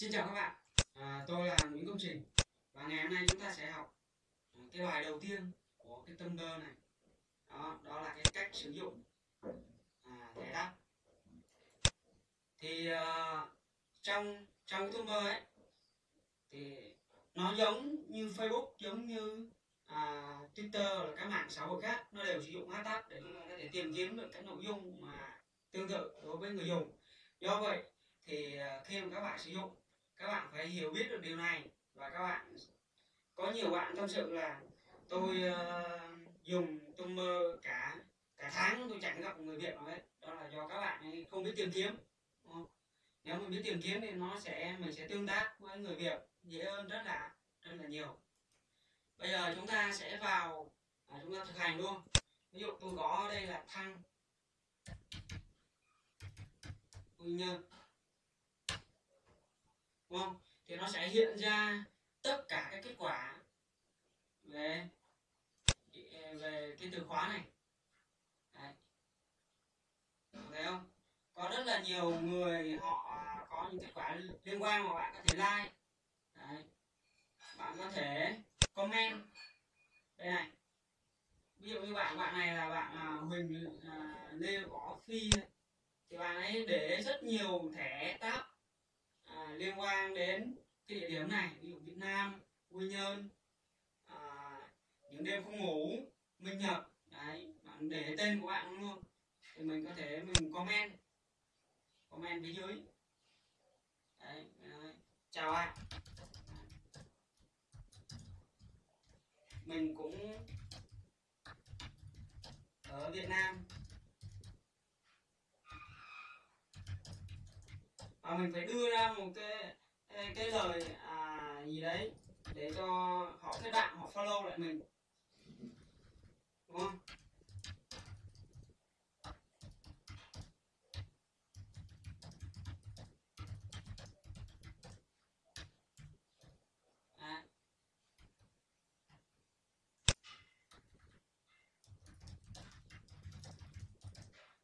Xin chào các bạn, à, tôi là Nguyễn Công Trình. Và ngày hôm nay chúng ta sẽ học à, cái bài đầu tiên của cái tâm bơ này. Đó, đó là cái cách sử dụng à, thẻ đáp. Thì à, trong trong cái bơ ấy thì nó giống như Facebook giống như à, Twitter là các mạng xã hội khác. Nó đều sử dụng hashtag để chúng ta có thể tìm kiếm được cái nội dung mà tương tự đối với người dùng. Do vậy thì à, khi mà các bạn sử dụng các bạn phải hiểu biết được điều này. Và các bạn có nhiều bạn tâm sự là tôi uh, dùng tumblr cả cả tháng tôi chẳng gặp người việt nào hết. Đó là do các bạn ấy không biết tìm kiếm nếu mình biết tìm kiếm thì nó sẽ mình sẽ tương tác với người việt dễ hơn rất là rất là nhiều. Bây giờ chúng ta sẽ vào à, chúng ta thực hành luôn ví dụ tôi có đây là thăng. Quy nhân đúng không? Thì nó sẽ hiện ra tất cả các kết quả về về cái từ khóa này. Đấy. thấy không? Có rất là nhiều người họ có những kết quả liên quan mà bạn có thể like. Đấy. bạn có thể comment. Đây này. Ví dụ như bạn bạn này là bạn à, Huỳnh à, Lê Võ Phi. Thì bạn ấy để rất nhiều thẻ tab à, liên quan đến cái địa điểm này ví dụ Việt Nam Quy Nhơn à, những đêm không ngủ Minh Nhật đấy bạn để tên của bạn luôn thì mình có thể mình comment comment phía dưới đấy, đấy. chào ạ mình cũng ở Việt Nam và mình phải đưa ra một cái cái lời à, gì đấy để cho họ cái bạn họ follow lại mình. Đúng không? À.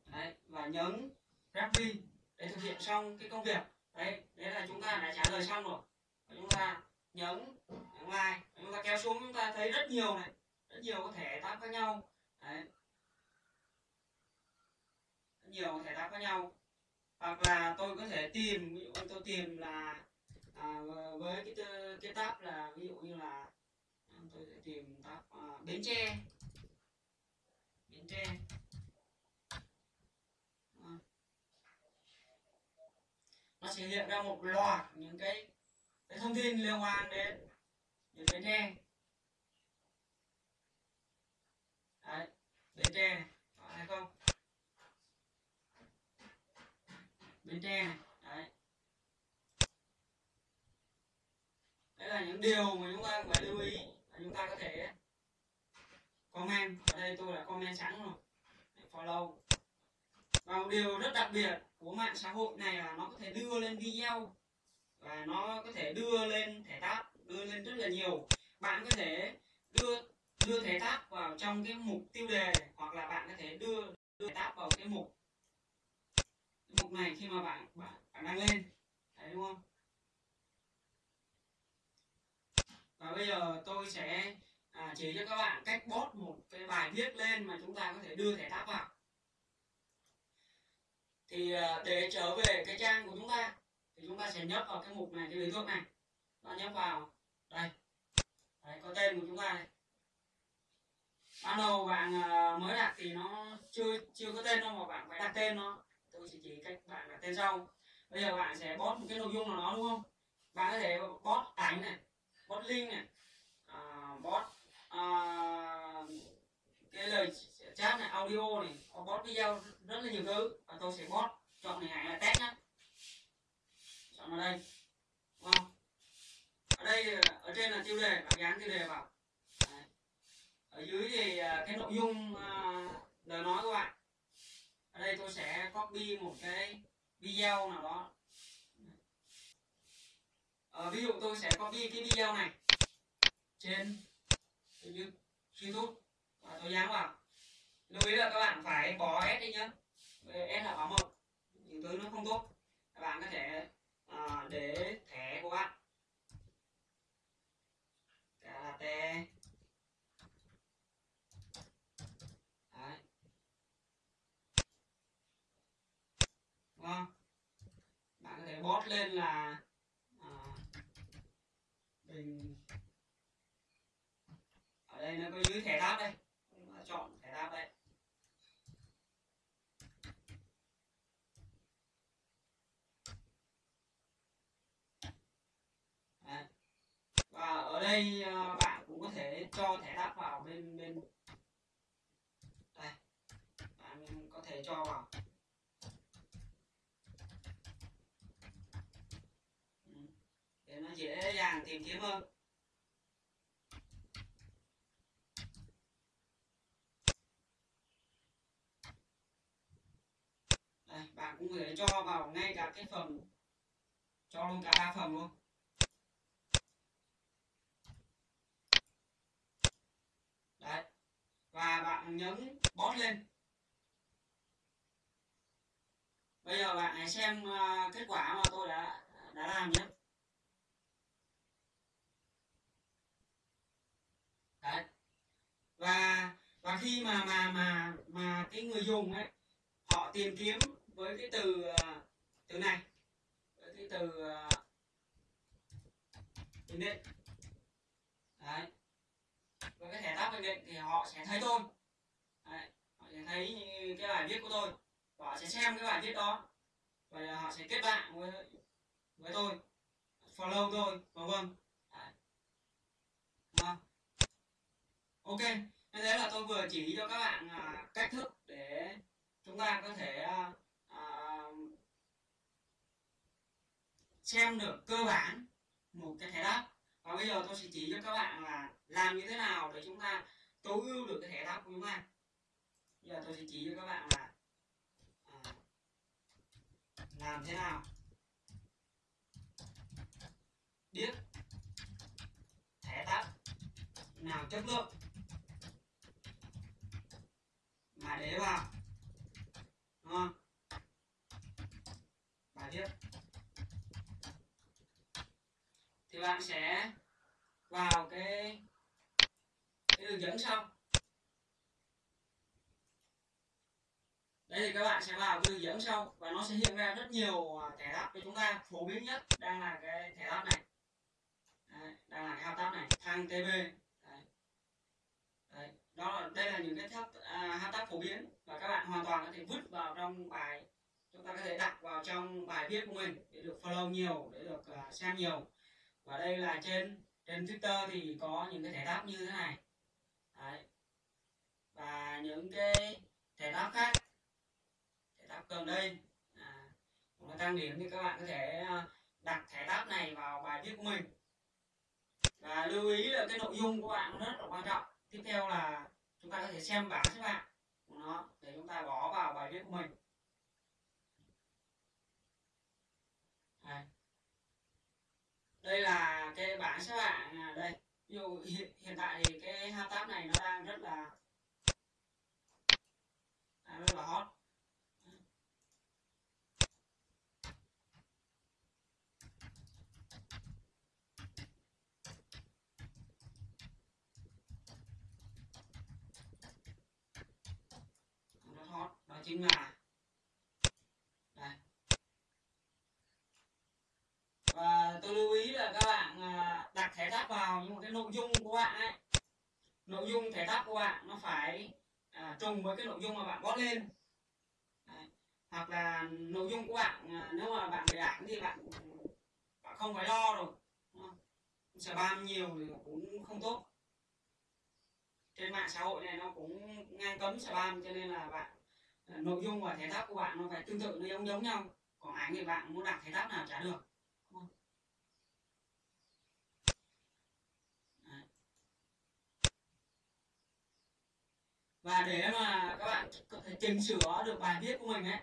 Đấy, và nhấn Rappi hiện xong cái công việc. Đấy đấy là chúng ta đã trả lời xong rồi. Và chúng ta nhấn nhấn like chúng ta kéo xuống chúng ta thấy rất nhiều này rất nhiều có thể tab khác nhau. Đấy. Rất nhiều thể tab khác nhau. Hoặc là tôi có thể tìm ví dụ tôi tìm là à, với cái cái tab là ví dụ như là tôi sẽ tìm tab à, bến tre. Bến tre. Nó sẽ hiện ra một loạt những cái, cái thông tin liên quan đến những cái tre. Đấy bến tre này có hay không? Bến tre này đấy. Đấy là những điều mà chúng ta phải lưu ý chúng ta có thể comment. Ở đây tôi đã comment sẵn rồi. Follow một điều rất đặc biệt của mạng xã hội này là nó có thể đưa lên video và nó có thể đưa lên thẻ tab đưa lên rất là nhiều. Bạn có thể đưa đưa thẻ tab vào trong cái mục tiêu đề hoặc là bạn có thể đưa đưa thẻ tab vào cái mục cái mục này khi mà bạn bạn, bạn đăng lên. Đấy đúng không? Và bây giờ tôi sẽ à, chỉ cho các bạn cách bót một cái bài viết lên mà chúng ta có thể đưa thẻ tab vào thì ờ, để trở về cái trang của chúng ta thì chúng ta sẽ nhấp vào cái mục này cái lưới thước này. Ta nhấp vào. Đây. Đấy, có tên của chúng ta này ban đầu bạn ờ, mới đặt thì nó chưa chưa có tên đâu mà bạn phải đặt tên nó. Tôi sẽ chỉ cách bạn đặt tên sau. Bây giờ bạn sẽ post một cái nội dung nào đó đúng không? Bạn có thể post ảnh này post link này. À, post à, cái lời chat này audio này có bot video rất là nhiều thứ. Và tôi sẽ bot chọn hình ảnh là test nhá. Chọn vào đây. Đúng không? Ở đây ở trên là tiêu đề bạn dán tiêu đề vào. Đấy. ở dưới thì à, cái nội dung uh, lời nói của bạn. Ở đây tôi sẽ copy một cái video nào đó. Ờ, ví dụ tôi sẽ copy cái video này trên YouTube. Ờ, à, tôi nhá vào lưu ý là các bạn phải bỏ s đi nhá. S là báo mộng những thứ nó không tốt. Các bạn có thể à, để thẻ của bạn. Karate đấy. Đúng không? Bạn có thể bót lên là à, bình. Ở đây nó có dưới thẻ tháp đây. Dễ dàng tìm kiếm hơn. Đây, bạn cũng có thể cho vào ngay cả cái phần, cho luôn cả ba phần luôn. Đấy, và bạn nhấn bot lên. Bây giờ bạn hãy xem à, kết quả mà tôi đã đã làm nhé đấy và và khi mà mà mà mà cái người dùng ấy, họ tìm kiếm với cái từ ờ, từ này, với cái từ ờ, bình định đấy. Với cái thẻ tab bình định thì họ sẽ thấy tôi. Đấy. họ sẽ thấy cái bài viết của tôi. Và họ sẽ xem cái bài viết đó. Và họ sẽ kết bạn với với tôi. Follow tôi, vân vân. Vâng. Ok như thế là tôi vừa chỉ cho các bạn à, cách thức để chúng ta có thể à, à, xem được cơ bản một cái thẻ đáp. Và bây giờ tôi sẽ chỉ cho các bạn là làm như thế nào để chúng ta tối ưu được cái thẻ đáp của chúng ta. Bây giờ tôi sẽ chỉ cho các bạn là à, làm thế nào? Biết thẻ đáp nào chất lượng? Mà để vào. Đúng không? Bài viết. Thì bạn sẽ vào cái cái đường dẫn sau. Đây thì các bạn sẽ vào cái đường dẫn sau và nó sẽ hiện ra rất nhiều à, thẻ tab cho chúng ta. Phổ biến nhất đang là cái thẻ tab này. Đấy, đang là cái thao tác này. Thang tb đó là đây là những cái thao à, tác phổ biến và các bạn hoàn toàn có thể vứt vào trong bài. Chúng ta có thể đặt vào trong bài viết của mình để được follow nhiều để được uh, xem nhiều. Và đây là trên trên twitter thì có những cái thẻ đáp như thế này. Đấy. và những cái thẻ đáp khác. Thẻ đáp gần đây. À, nó tăng điểm thì các bạn có thể à, đặt thẻ đáp này vào bài viết của mình. Và lưu ý là cái nội dung của bạn rất là quan trọng tiếp theo là chúng ta có thể xem bảng xếp hạng của nó để chúng ta bỏ vào bài viết của mình. Đây. đây là cái bảng xếp hạng à, đây. Ví dụ hiện, hiện tại thì cái hashtag này nó đang rất là đang rất là hot nó hot đó chính là đây. Và tôi lưu ý là các bạn à, đặt thẻ tháp vào nhưng mà cái nội dung của bạn ấy. Nội dung thẻ tháp của bạn nó phải à, trùng với cái nội dung mà bạn post lên. Đấy. hoặc là nội dung của bạn à, nếu mà bạn để ảnh thì bạn bạn không phải lo rồi spam nhiều thì cũng không tốt. Trên mạng xã hội này nó cũng ngang cấm spam cho nên là bạn Ờ, nội dung và thẻ tháp của bạn nó phải tương tự, nó giống giống nhau. Còn ảnh thì bạn muốn đặt thẻ tháp nào trả được. Và để mà các bạn có thể chỉnh sửa được bài viết của mình ấy.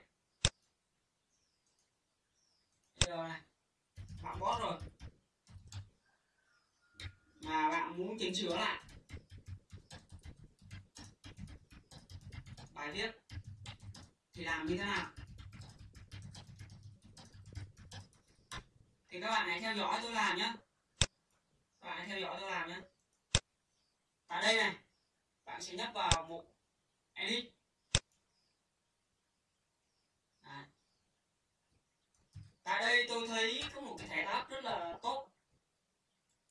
Bây giờ này, bạn bot rồi. Mà bạn muốn chỉnh sửa lại. Bài viết thì làm như thế nào? Thì các bạn hãy theo dõi tôi làm nhé các bạn hãy theo dõi tôi làm nhé tại đây này, bạn sẽ nhấp vào mục edit. Đấy. tại đây tôi thấy có một cái thẻ tab rất là tốt.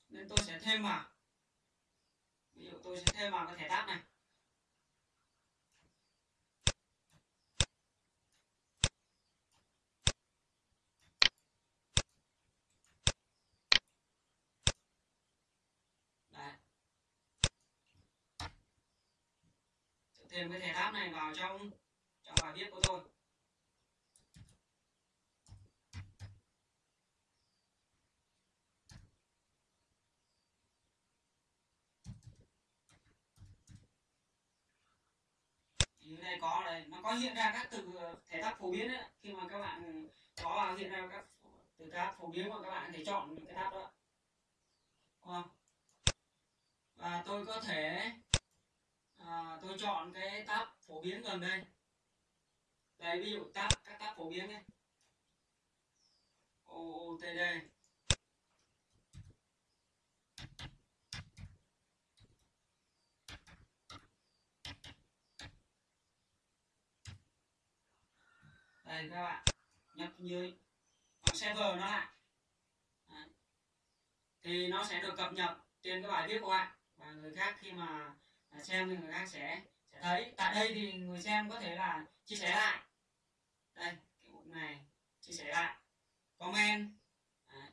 Nên tôi sẽ thêm vào. Ví dụ tôi sẽ thêm vào cái thẻ tab này Đấy thêm cái thẻ tab này vào trong trong bài viết của tôi. Dưới đây có đây, nó có hiện ra các từ, thẻ tab phổ biến đấy khi mà các bạn có hiện ra các từ tab phổ biến mà các bạn có thể chọn những cái tab đó không? Và tôi có thể à, tôi chọn cái tab phổ biến gần đây. Đây ví dụ tab các tab phổ biến này OOTD đây các bạn nhập như server nó lại. Đấy. thì nó sẽ được cập nhật trên cái bài viết của bạn và người khác khi mà xem thì người khác sẽ sẽ thấy. Tại đây thì người xem có thể là chia sẻ lại. Đây cái bụi này chia sẻ lại. Comment. À,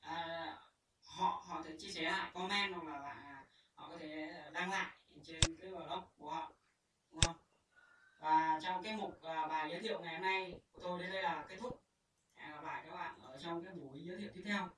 À, họ họ thể chia sẻ lại. Comment hoặc là, là họ có thể đăng lại trên cái blog của họ. Đúng không? Và trong cái mục à, bài giới thiệu ngày hôm nay của tôi đến đây là kết thúc. Hẹn gặp lại các bạn ở trong cái buổi giới thiệu tiếp theo.